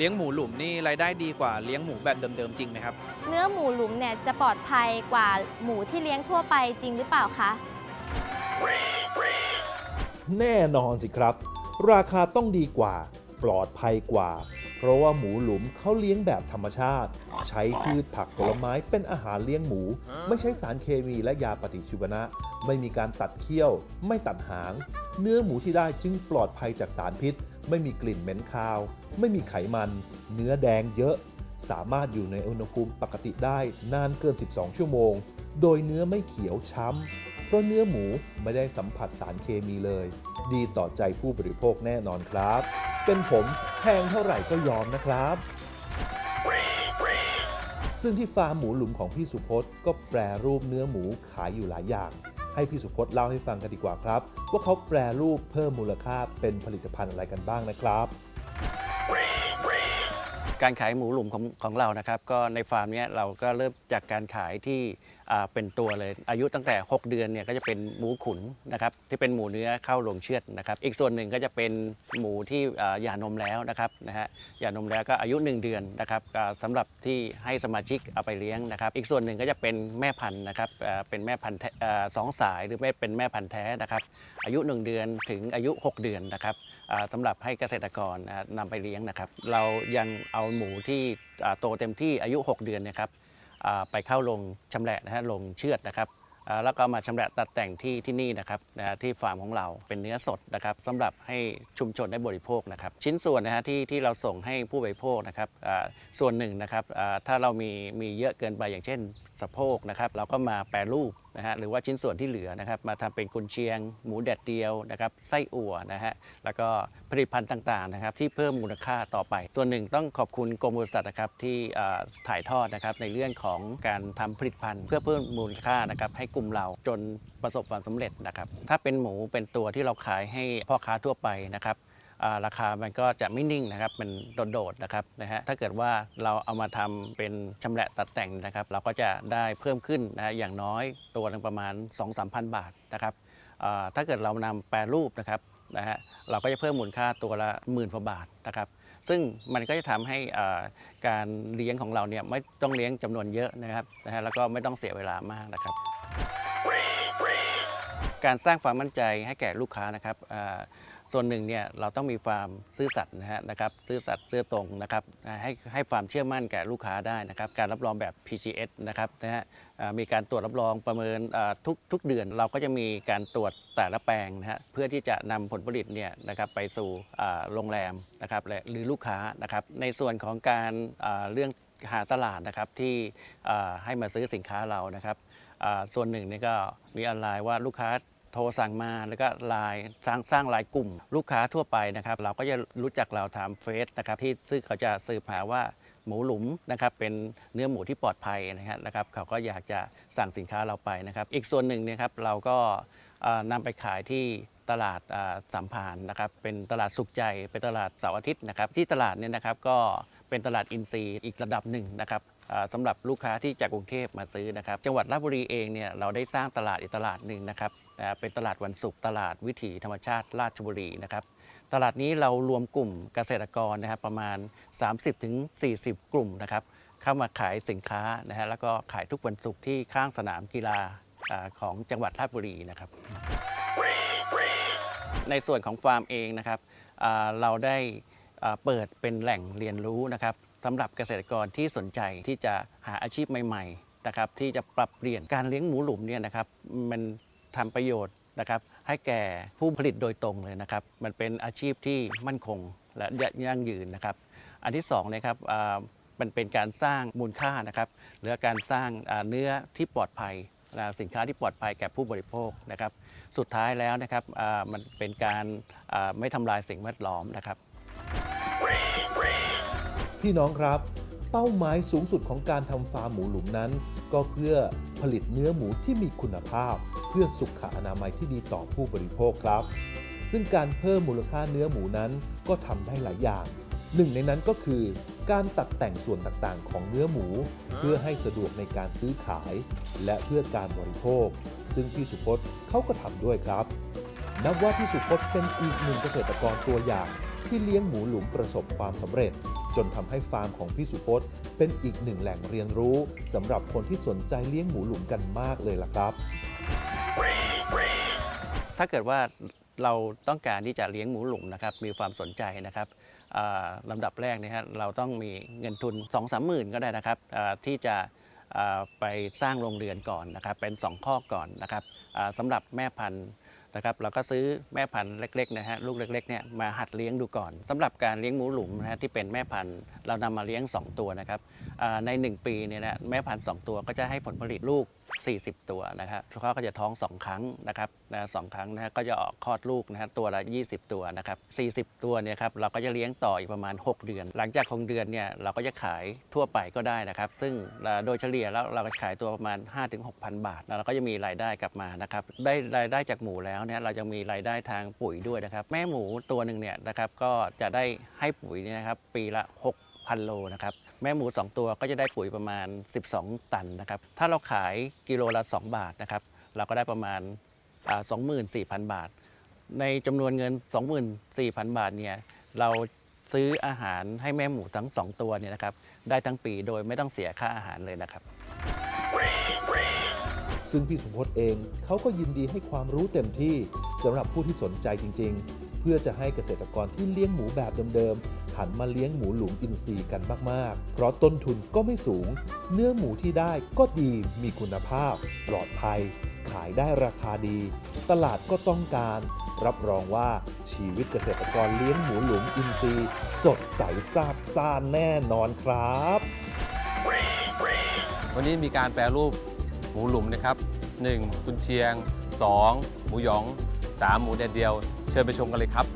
เลี้ยงหมูหลุมนี่รายได้ดีกว่าเลี้ยงหมูแบบเดิมๆจริงไหมครับ เนื้อหมูหลุมเนี่ยจะปลอดภัยกว่าหมูที่เลี้ยงทั่วไปจริงหรือเปล่าคะ แน่นอนสิครับ ราคาต้องดีกว่า ปลอดภัยกว่า เพราะว่าหมูหลุมเขาเลี้ยงแบบธรรมชาติ ใช้พืชผักผลไม้เป็นอาหารเลี้ยงหมู ไม่ใช้สารเคมีและยาปฏิชีวนะ ไม่มีการตัดเขี้ยว ไม่ตัดหาง เนื้อหมูที่ได้จึงปลอดภัยจากสารพิษ ไม่มีกลิ่นเหม็นคาว ไม่มีไขมัน เนื้อแดงเยอะ สามารถอยู่ในอุณหภูมิปกติได้นานเกิน 12 ชั่วโมง โดยเนื้อไม่เขียวช้ำ เพราะเนื้อหมูไม่ได้สัมผัสสารเคมีเลย ดีต่อใจผู้บริโภคแน่นอนครับ เป็นผมแพงเท่าไหร่ก็ยอมนะครับซึ่งที่ฟาร์มหมูหลุมของพี่สุพจน์ก็แปรรูปเนื้อหมูขายอยู่หลายอย่าง ให้พี่สุพจน์เล่าให้ฟังกันดีกว่าครับ ว่าเขาแปรรูปเพิ่มมูลค่าเป็นผลิตภัณฑ์อะไรกันบ้างนะครับ การขายหมูหลุมของของเรานะครับ ก็ในฟาร์มเนี้ยเราก็เริ่มจากการขายที่ เป็นตัวเลย อายุตั้งแต่ 6 เดือนเนี่ยก็จะเป็นหมูขุนนะครับที่เป็นหมูเนื้อเข้าโรงเชือดนะครับ อีกส่วนหนึ่งก็จะเป็นหมูที่อ่าหย่านมแล้วนะครับนะฮะหย่านมแล้วก็อายุ 1 เดือนนะครับอ่าสำหรับที่ให้สมาชิกเอาไปเลี้ยงนะครับ อีกส่วนหนึ่งก็จะเป็นแม่พันธุ์นะครับเป็นแม่พันธุ์สองสายหรือไม่เป็นแม่พันธุ์แท้นะครับอายุ 1 เดือนถึงอายุ 6 เดือนนะครับสำหรับให้เกษตรกรอ่านำไปเลี้ยงนะครับ เรายังเอาหมูที่โตเต็มที่อายุ 6 เดือนนะครับ ไปเข้าลงชำแหละนะฮะลงเชือดนะครับ แล้วก็มาชำแหละตัดแต่งที่ที่นี่นะครับนะที่ฟาร์มของเราเป็นเนื้อสดนะครับสำหรับให้ชุมชนได้บริโภคนะครับชิ้นส่วนนะฮะที่ที่เราส่งให้ผู้บริโภคนะครับส่วนหนึ่งนะครับถ้าเรามีมีเยอะเกินไปอย่างเช่นสะโพกนะครับเราก็มาแปรรูปนะฮะหรือว่าชิ้นส่วนที่เหลือนะครับมาทำเป็นกุนเชียง หมูแดดเดียวนะครับไส้อั่วนะฮะแล้วก็ผลิตภัณฑ์ต่างๆนะครับที่เพิ่มมูลค่าต่อไป ส่วนหนึ่งต้องขอบคุณกรมบริษัทนะครับที่ถ่ายทอดนะครับในเรื่องของการทำผลิตภัณฑ์ เพื่อเพิ่มมูลค่านะครับให้กลุ่มเราจนประสบความสำเร็จนะครับ ถ้าเป็นหมูเป็นตัวที่เราขายให้พ่อค้าทั่วไปนะครับราคามันก็จะไม่นิ่งนะครับ มันโดดๆนะครับนะฮะ ถ้าเกิดว่าเราเอามาทำเป็นชำแหละตัดแต่งนะครับ เราก็จะได้เพิ่มขึ้นนะฮะอย่างน้อยตัวหนึงประมาณ 2-3,000 บาทนะครับ ถ้าเกิดเรานำแปรรูปนะครับนะฮะ เราก็จะเพิ่มมูลค่าตัวละหมื่นกว่าบาทนะครับ ซึ่งมันก็จะทำให้การเลี้ยงของเราเนี่ยไม่ต้องเลี้ยงจำนวนเยอะนะครับนะฮะ แล้วก็ไม่ต้องเสียเวลามากนะครับ การสร้างความมั่นใจให้แก่ลูกค้านะครับส่วนหนึ่งเนี่ยเราต้องมีความซื่อสัตย์นะฮะนะครับซื่อสัตย์ซื่อตรงนะครับให้ให้ความเชื่อมั่นแก่ลูกค้าได้นะครับ การรับรองแบบ PGS นะครับนะฮะมีการตรวจรับรองประเมินทุกทุกเดือนเราก็จะมีการตรวจแต่ละแปลงนะฮะเพื่อที่จะนำผลผลิตเนี่ยนะครับไปสู่โรงแรมนะครับและหรือลูกค้านะครับ ในส่วนของการเรื่องหาตลาดนะครับที่ให้มาซื้อสินค้าเรานะครับ ส่วนหนึ่งนี่ก็มีออนไลน์ว่าลูกค้าโทรสั่งมาแล้วก็ไลน์สร้างสร้างไลน์กลุ่ม ลูกค้าทั่วไปนะครับ เราก็จะรู้จักเราทางเฟซนะครับที่ซึ่งเขาจะสืบหาว่าหมูหลุมนะครับเป็นเนื้อหมูที่ปลอดภัยนะครับเขาก็อยากจะสั่งสินค้าเราไปนะครับ อีกส่วนหนึ่งเนี่ยครับเราก็อ่านำไปขายที่ตลาดสัมพันนะครับเป็นตลาดสุขใจเป็นตลาดเสาร์อาทิตย์นะครับที่ตลาดเนี่ยนะครับก็ เป็นตลาดอินทรีย์อีกระดับหนึ่งนะครับสำหรับลูกค้าที่จากกรุงเทพมาซื้อนะครับ จังหวัดราชบุรีเองเนี่ยเราได้สร้างตลาดอีกตลาดหนึ่งนะครับเป็นตลาดวันศุกร์ตลาดวิถีธรรมชาติราชบุรีนะครับตลาดนี้เรารวมกลุ่มเกษตรกรนะครับประมาณ 30-40 กลุ่มนะครับเข้ามาขายสินค้านะฮะแล้วก็ขายทุกวันศุกร์ที่ข้างสนามกีฬาของจังหวัดราชบุรีนะครับ ในส่วนของฟาร์มเองนะครับเราได้ เปิดเป็นแหล่งเรียนรู้นะครับสำหรับเกษตรกรที่สนใจที่จะหาอาชีพใหม่ๆนะครับที่จะปรับเปลี่ยนการเลี้ยงหมูหลุมเนี่ยนะครับมันทำประโยชน์นะครับให้แก่ผู้ผลิตโดยตรงเลยนะครับ มันเป็นอาชีพที่มั่นคงและยั่งยืนนะครับ อันที่สองนะครับมันเป็นการสร้างมูลค่านะครับหรือการสร้างเนื้อที่ปลอดภัยสินค้าที่ปลอดภัยแก่ผู้บริโภคนะครับ สุดท้ายแล้วนะครับมันเป็นการไม่ทำลายสิ่งแวดล้อมนะครับ พี่น้องครับ เป้าหมายสูงสุดของการทำฟาร์มหมูหลุมนั้น ก็เพื่อผลิตเนื้อหมูที่มีคุณภาพ เพื่อสุขอนามัยที่ดีต่อผู้บริโภคครับ ซึ่งการเพิ่มมูลค่าเนื้อหมูนั้นก็ทำได้หลายอย่าง หนึ่งในนั้นก็คือการตัดแต่งส่วนต่างๆ ของเนื้อหมู เพื่อให้สะดวกในการซื้อขาย และเพื่อการบริโภค ซึ่งพี่สุพจน์เขาก็ทำด้วยครับ นับว่าพี่สุพจน์เป็นอีกหนึ่งเกษตรกรตัวอย่างที่เลี้ยงหมูหลุมประสบความสำเร็จ จนทำให้ฟาร์มของพี่สุพจน์เป็นอีกหนึ่งแหล่งเรียนรู้สำหรับคนที่สนใจเลี้ยงหมูหลุมกันมากเลยล่ะครับ ถ้าเกิดว่าเราต้องการที่จะเลี้ยงหมูหลุมนะครับมีความสนใจนะครับลำดับแรกนะฮะเราต้องมีเงินทุน 2 3 0 0 0 0 ก็ได้นะครับที่จะไปสร้างโรงเรือนก่อนนะครับเป็น 2 ข้อก่อนนะครับสำหรับแม่พันธุ์ นะครับเราก็ซื้อแม่พันธุ์เล็กๆนะฮะลูกเล็กๆเนี่ยมาหัดเลี้ยงดูก่อนสำหรับการเลี้ยงหมูหลุมนะฮะที่เป็นแม่พันธุ์เรานำมาเลี้ยง 2 ตัวนะครับใน 1 ปีเนี่ยนะแม่พันธุ์2ตัวก็จะให้ผลผลิตลูก 40 ตัวนะครับเขาก็จะท้อง 2 ครั้งนะครับนะสองครั้งนะก็จะออกคลอดลูกนะฮะตัวละ 20 ตัวนะครับ40 ตัวเนี่ยครับเราก็จะเลี้ยงต่ออีกประมาณ 6 เดือน หลังจาก6เดือนเนี่ยเราก็จะขายทั่วไปก็ได้นะครับ ซึ่งโดยเฉลี่ยแล้วเราก็ขายตัวประมาณ 5-6,000 บาทแล้วเราก็จะมีรายได้กลับมานะครับได้รายได้จากหมูแล้วเนี่ยเราจะมีรายได้ทางปุ๋ยด้วยนะครับ แม่หมูตัวหนึ่งเนี่ยนะครับก็จะได้ให้ปุ๋ยเนี่ยนะครับปีละ 6,000 โลนะครับ แม่หมู 2 ตัวก็จะได้ปุ๋ยประมาณ 12 ตันนะครับ ถ้าเราขายกิโลละ 2 บาทนะครับ เราก็ได้ประมาณอ่า24,000 บาท ในจำนวนเงิน 24,000 บาทเนี่ย เราซื้ออาหารให้แม่หมูทั้ง 2 ตัวเนี่ยนะครับ ได้ทั้งปีโดยไม่ต้องเสียค่าอาหารเลยนะครับ ซึ่งพี่สุพจน์เองเขาก็ยินดีให้ความรู้เต็มที่สำหรับผู้ที่สนใจจริง ๆ เพื่อจะให้เกษตรกรที่เลี้ยงหมูแบบเดิมๆ หันมาเลี้ยงหมูหลุมอินทรีย์กันมาก ๆ เพราะต้นทุนก็ไม่สูง เนื้อหมูที่ได้ก็ดีมีคุณภาพ ปลอดภัย ขายได้ราคาดี ตลาดก็ต้องการ รับรองว่าชีวิตเกษตรกรเลี้ยงหมูหลุมอินทรีย์ สดใสซาบซ่านแน่นอนครับ วันนี้มีการแปรรูปหมูหลุมนะครับ 1. กุนเชียง 2. หมูหยอง 3. หมูแดดเดียว เชิญไปชมกันเลยครับ